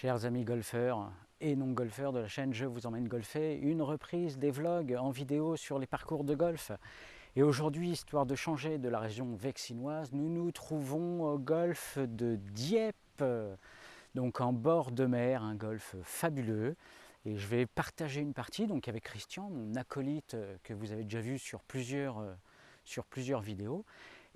Chers amis golfeurs et non-golfeurs de la chaîne Je vous emmène golfer, une reprise des vlogs en vidéo sur les parcours de golf. Et aujourd'hui, histoire de changer de la région vexinoise, nous nous trouvons au golfe de Dieppe, donc en bord de mer, un golfe fabuleux. Et je vais partager une partie donc avec Christian, mon acolyte que vous avez déjà vu sur plusieurs, sur plusieurs vidéos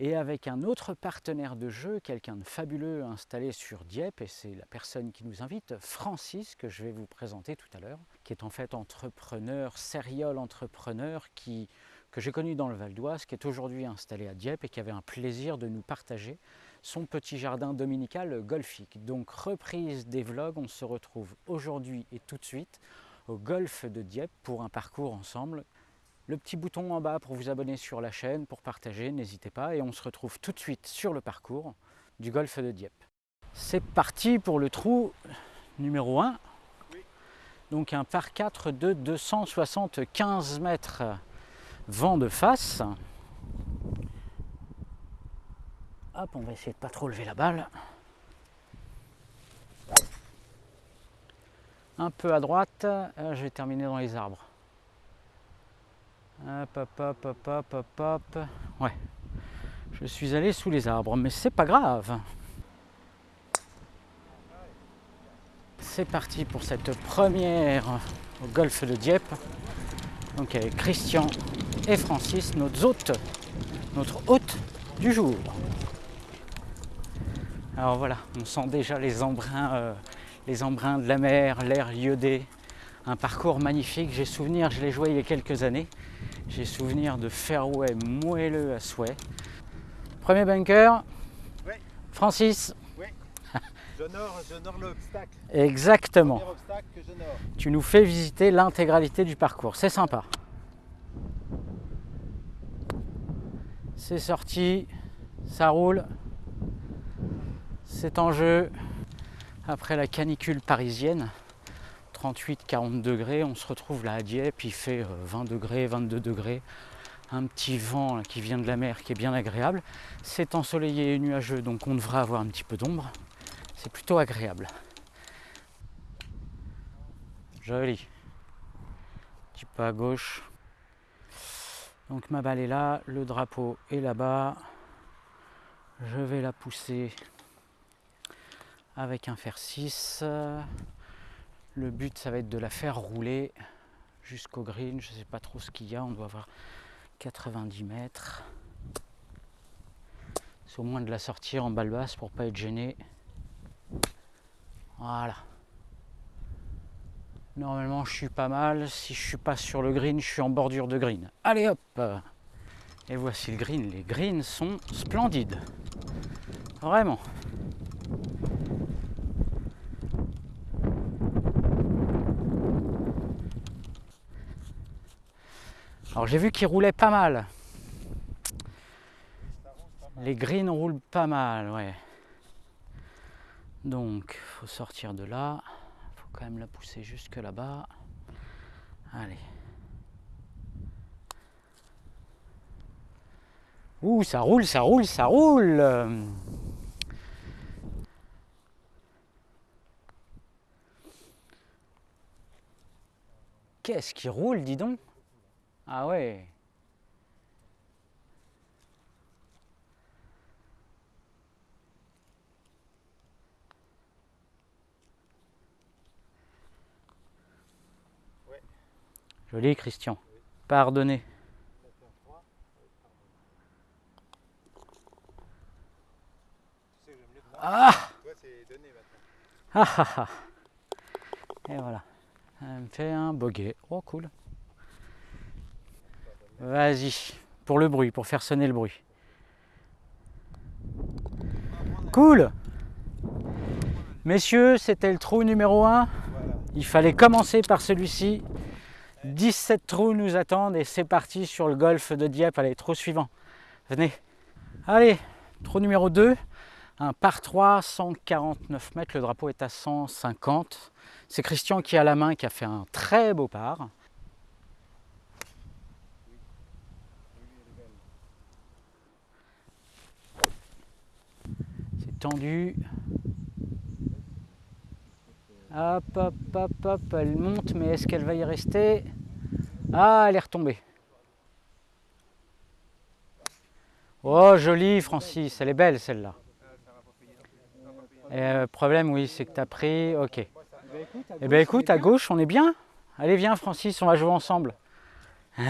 et avec un autre partenaire de jeu, quelqu'un de fabuleux installé sur Dieppe, et c'est la personne qui nous invite, Francis, que je vais vous présenter tout à l'heure, qui est en fait entrepreneur, serial entrepreneur, que j'ai connu dans le Val d'Oise, qui est aujourd'hui installé à Dieppe et qui avait un plaisir de nous partager son petit jardin dominical golfique. Donc reprise des vlogs, on se retrouve aujourd'hui et tout de suite au golfe de Dieppe pour un parcours ensemble le petit bouton en bas pour vous abonner sur la chaîne, pour partager, n'hésitez pas. Et on se retrouve tout de suite sur le parcours du golfe de Dieppe. C'est parti pour le trou numéro 1. Donc un par 4 de 275 mètres vent de face. Hop, on va essayer de pas trop lever la balle. Un peu à droite, euh, je vais terminer dans les arbres. Hop, hop, hop, hop, hop, hop, hop. Ouais. Je suis allé sous les arbres, mais c'est pas grave. C'est parti pour cette première au golfe de Dieppe. Donc avec Christian et Francis, notre hôte, notre hôte du jour. Alors voilà, on sent déjà les embruns, euh, les embruns de la mer, l'air iodé. Un parcours magnifique, j'ai souvenir, je l'ai joué il y a quelques années. J'ai souvenir de fairway moelleux à souhait. Premier bunker. Oui. Francis. Oui. J'honore l'obstacle. Exactement. tu nous fais visiter l'intégralité du parcours. C'est sympa. C'est sorti. Ça roule. C'est en jeu. Après la canicule parisienne. 38-40 degrés, on se retrouve là à Dieppe, il fait 20 euh, degrés, 22 degrés, un petit vent qui vient de la mer qui est bien agréable. C'est ensoleillé et nuageux, donc on devrait avoir un petit peu d'ombre. C'est plutôt agréable. Joli. Petit peu à gauche. Donc ma balle est là, le drapeau est là-bas. Je vais la pousser avec un fer 6. Le but, ça va être de la faire rouler jusqu'au green. Je ne sais pas trop ce qu'il y a. On doit avoir 90 mètres. C'est au moins de la sortir en balle basse pour pas être gêné. Voilà. Normalement, je suis pas mal. Si je suis pas sur le green, je suis en bordure de green. Allez hop Et voici le green. Les greens sont splendides. Vraiment. Alors j'ai vu qu'il roulait pas mal. Les greens roulent pas mal, ouais. Donc, faut sortir de là. faut quand même la pousser jusque là-bas. Allez. Ouh, ça roule, ça roule, ça roule Qu'est-ce qui roule, dis donc? Ah ouais Joli Christian. Pardonnez. Ah Ah ah ah Et voilà. Elle me fait un boguet. Oh cool. Vas-y, pour le bruit, pour faire sonner le bruit. Cool Messieurs, c'était le trou numéro 1. Il fallait commencer par celui-ci. 17 trous nous attendent et c'est parti sur le golfe de Dieppe. Allez, trou suivant. Venez. Allez, trou numéro 2. Un par 3, 149 mètres. Le drapeau est à 150. C'est Christian qui a la main, qui a fait un très beau par. Tendu. Hop, hop, hop, hop, elle monte, mais est-ce qu'elle va y rester? Ah, elle est retombée. Oh, jolie Francis, elle est belle celle-là. Le problème, oui, c'est que tu as pris... Ok. Eh bien écoute, à gauche, on est bien. Allez, viens Francis, on va jouer ensemble.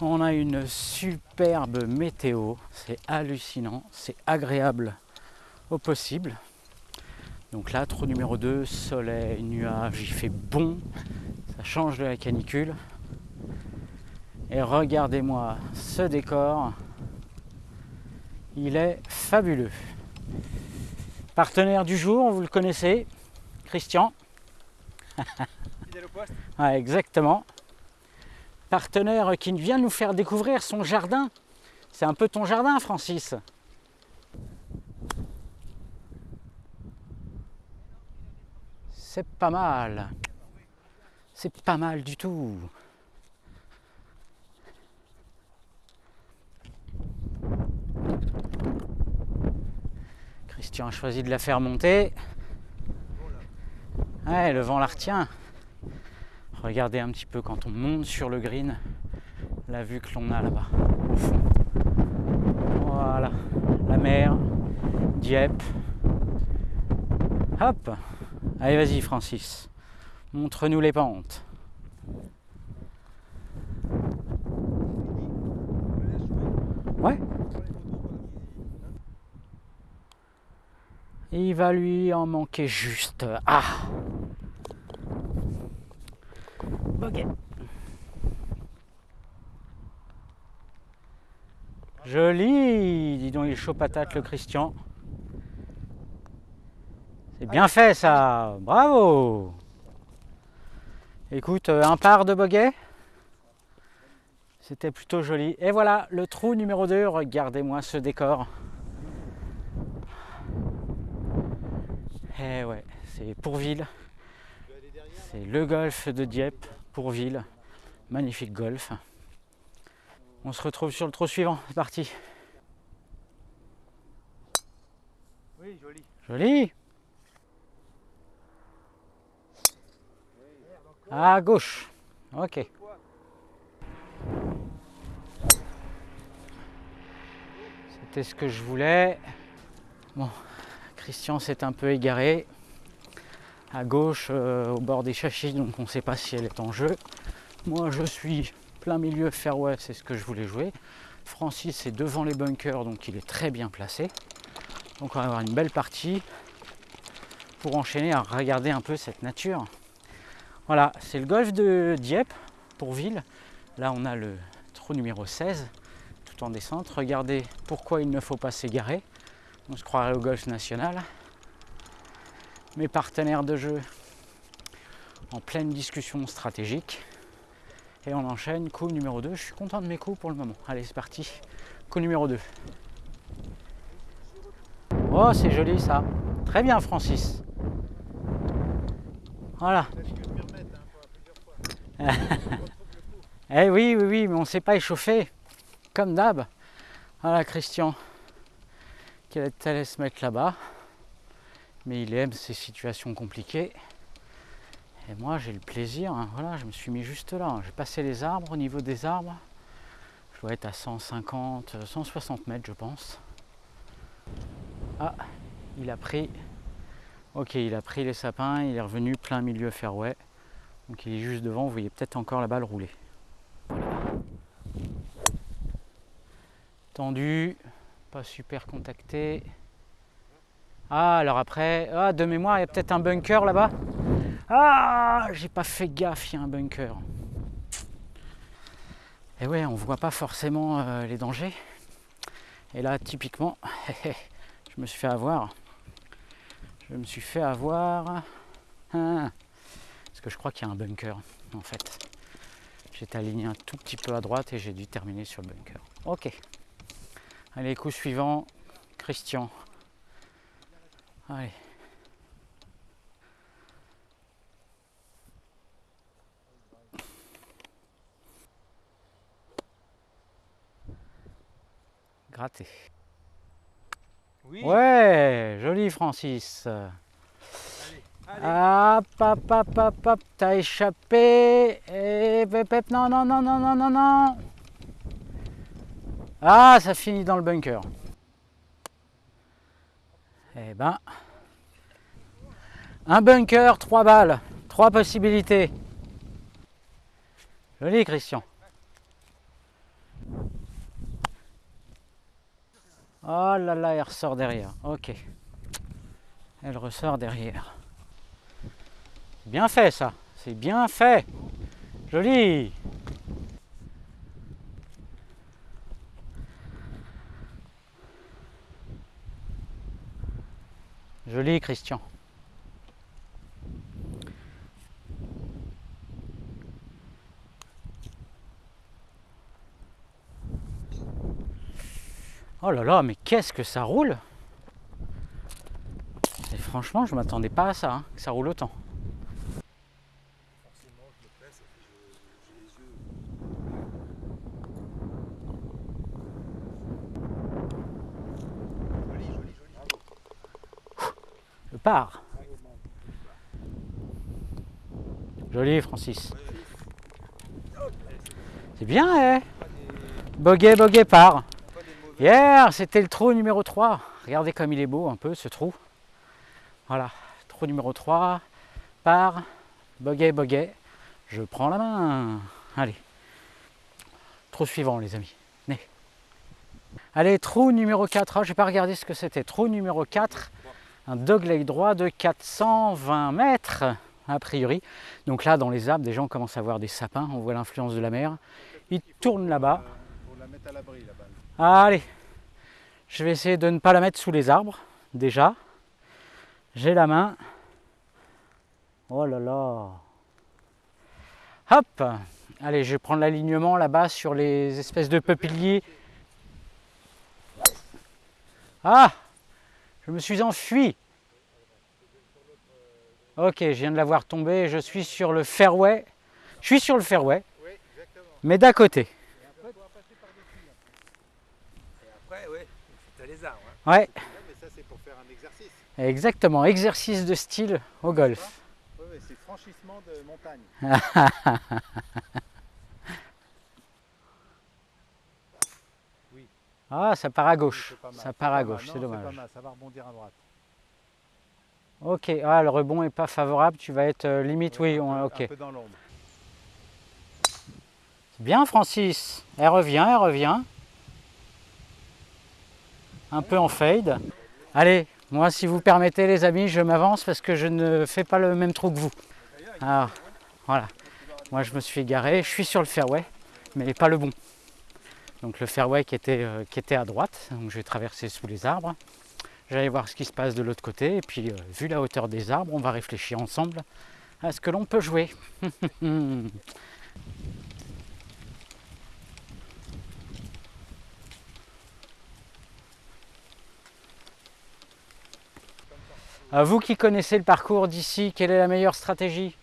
on a une superbe météo, c'est hallucinant, c'est agréable au possible. Donc là, trou numéro 2, soleil, nuage, il fait bon, ça change de la canicule. Et regardez-moi ce décor, il est fabuleux. Partenaire du jour, vous le connaissez, Christian. ouais, exactement. Partenaire qui vient nous faire découvrir son jardin. C'est un peu ton jardin, Francis. C'est pas mal. C'est pas mal du tout. Christian a choisi de la faire monter. Ouais, le vent la retient. Regardez un petit peu quand on monte sur le green, la vue que l'on a là-bas, au fond. Voilà, la mer, Dieppe. Hop Allez, vas-y, Francis. Montre-nous les pentes. Ouais. Il va lui en manquer juste. Ah Joli Dis donc, il est chaud patate le Christian. C'est bien fait ça Bravo Écoute, euh, un par de boguet. C'était plutôt joli. Et voilà, le trou numéro 2. Regardez-moi ce décor. Eh ouais, c'est Pourville. C'est le golfe de Dieppe, Pourville. Magnifique golf. On se retrouve sur le trou suivant. C'est parti. Oui, joli. Joli À gauche. Ok. C'était ce que je voulais. Bon, Christian s'est un peu égaré. À gauche, euh, au bord des châchis, donc on ne sait pas si elle est en jeu. Moi, je suis plein milieu fairway, c'est ce que je voulais jouer. Francis est devant les bunkers, donc il est très bien placé. Donc on va avoir une belle partie pour enchaîner à regarder un peu cette nature. Voilà, c'est le golf de Dieppe, pour Ville. Là, on a le trou numéro 16, tout en descente. Regardez pourquoi il ne faut pas s'égarer. On se croirait au golf national. Mes partenaires de jeu en pleine discussion stratégique. Et on enchaîne, coup numéro 2. Je suis content de mes coups pour le moment. Allez, c'est parti. Coup numéro 2. Oh, c'est joli ça. Très bien, Francis. Voilà. eh oui, oui, oui, mais on ne s'est pas échauffé. Comme d'hab. Voilà, Christian. Qui allait se mettre là-bas? Mais il aime ces situations compliquées. Et moi, j'ai le plaisir. Hein. voilà, je me suis mis juste là. J'ai passé les arbres. Au niveau des arbres, je dois être à 150, 160 mètres, je pense. Ah, il a pris. Ok, il a pris les sapins. Il est revenu plein milieu fairway. Donc il est juste devant, vous voyez peut-être encore la balle rouler. Tendu, pas super contacté. Ah, alors après, ah, de mémoire, il y a peut-être un bunker là-bas. Ah, j'ai pas fait gaffe, il y a un bunker. Et ouais, on voit pas forcément euh, les dangers. Et là, typiquement, je me suis fait avoir. Je me suis fait avoir. Hein. Parce que je crois qu'il y a un bunker en fait. J'étais aligné un tout petit peu à droite et j'ai dû terminer sur le bunker. Ok. Allez, coup suivant, Christian. Allez. Gratter. Oui. Ouais, joli Francis. Hop, hop, hop, hop, hop, t'as échappé. Et pep, non, non, non, non, non, non, non. Ah, ça finit dans le bunker. Eh ben, un bunker, trois balles, trois possibilités. Joli, Christian. Oh là là, elle ressort derrière. Ok. Elle ressort derrière. Bien fait ça, c'est bien fait. Joli. Christian. Oh là là, mais qu'est-ce que ça roule? Et franchement, je m'attendais pas à ça, hein, que ça roule autant. Joli Francis. C'est bien, eh Boguet, boguet, part. Hier, c'était le trou numéro 3. Regardez comme il est beau un peu ce trou. Voilà, trou numéro 3, par, boguet, boguet. Je prends la main. Allez. Trou suivant, les amis. Allez, trou numéro 4. Je n'ai pas regardé ce que c'était. Trou numéro 4. Un dogleg droit de 420 mètres, a priori. Donc là, dans les arbres, des gens commencent à voir des sapins. On voit l'influence de la mer. Il tourne là-bas. Allez, je vais essayer de ne pas la mettre sous les arbres, déjà. J'ai la main. Oh là là. Hop Allez, je vais prendre l'alignement là-bas sur les espèces de peupliers. Ah Je me suis enfui. Ok, je viens de la voir tomber. Je suis sur le fairway. Je suis sur le fairway, Oui, exactement. mais d'à côté. Et après, après, oui, as les arbres. hein. Ouais, mais ça, c'est pour faire un exercice. exactement. Exercice de style au golf. Oui, oui, c'est franchissement de montagne. Ah, ça part à gauche. Ça part à gauche, c'est pas dommage. mal, Ça va rebondir à droite. Ok, ah, le rebond est pas favorable, tu vas être euh, limite, oui, on- ok. Un peu dans l'ombre. Bien Francis, elle revient, elle revient. Un peu en fade. Allez, moi si vous permettez les amis, je m'avance parce que je ne fais pas le même trou que vous. Ah, voilà. Moi je me suis égaré, je suis sur le fairway, mais pas le bon. Donc le fairway qui était, euh, à droite, donc je vais traverser sous les arbres. J'allais voir ce qui se passe de l'autre côté, et puis euh, vu la hauteur des arbres, on va réfléchir ensemble à ce que l'on peut jouer. Vous qui connaissez le parcours d'ici, quelle est la meilleure stratégie?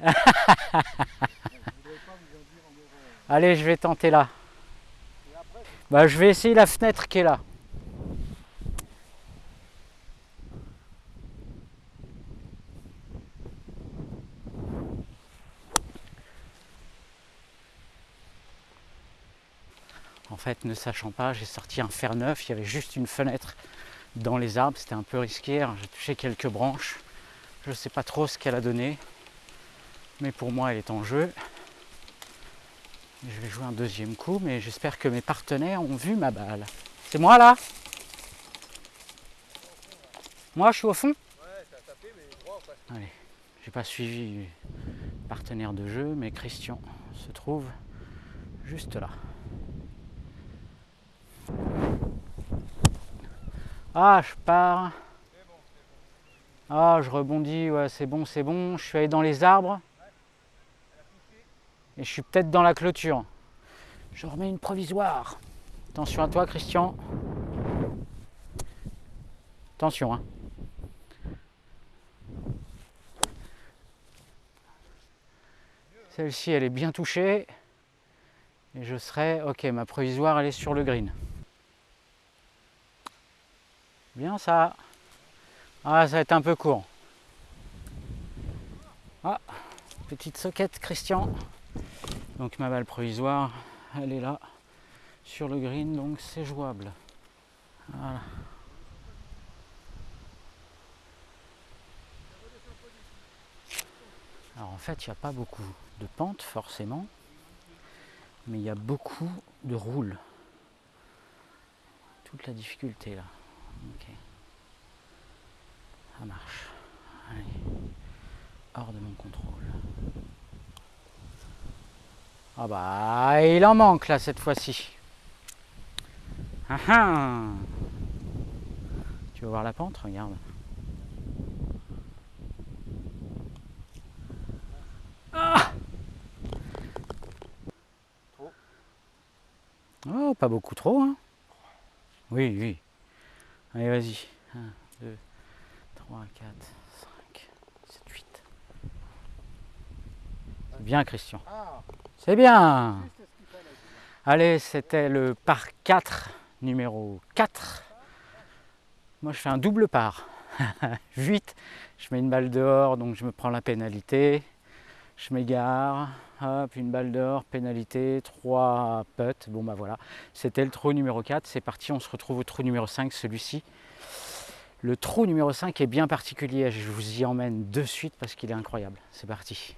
Allez, je vais tenter là. Bah, je vais essayer la fenêtre qui est là. En fait, ne sachant pas, j'ai sorti un fer neuf, il y avait juste une fenêtre dans les arbres, c'était un peu risqué, alors j'ai touché quelques branches. Je ne sais pas trop ce qu'elle a donné, mais pour moi elle est en jeu. Je vais jouer un deuxième coup, mais j'espère que mes partenaires ont vu ma balle. C'est moi là? Moi je suis au fond? Ouais, t'as tapé, mais quoi. Allez, j'ai pas suivi partenaire de jeu, mais Christian se trouve juste là. Ah, je pars. Ah, je rebondis, ouais, c'est bon, c'est bon. Je suis allé dans les arbres. Et je suis peut-être dans la clôture. Je remets une provisoire. Attention à toi, Christian. Attention, hein. Celle-ci, elle est bien touchée. Et je serai... Ok, ma provisoire, elle est sur le green. Bien ça. Ah, ça va être un peu court. Ah, petite soquette, Christian. Donc ma balle provisoire, elle est là, sur le green, donc c'est jouable. Voilà. Alors en fait, il n'y a pas beaucoup de pente forcément, mais il y a beaucoup de roule. Toute la difficulté là. Ça marche. Allez. Hors de mon contrôle. Ah bah, il en manque là cette fois-ci. Ah ah Tu veux voir la pente? Regarde. Ah oh, pas beaucoup trop, hein Oui, oui. Allez, vas-y. 1, 2, 3, 4, 5, 7, 8. C'est bien, Christian. C'est bien. Allez, c'était le par 4, numéro 4. Moi, je fais un double par. 8, je mets une balle dehors, donc je me prends la pénalité. Je m'égare, hop, une balle dehors, pénalité, 3 putts. Bon, bah voilà, c'était le trou numéro 4. C'est parti, on se retrouve au trou numéro 5, celui-ci. Le trou numéro 5 est bien particulier, je vous y emmène de suite parce qu'il est incroyable. C'est parti.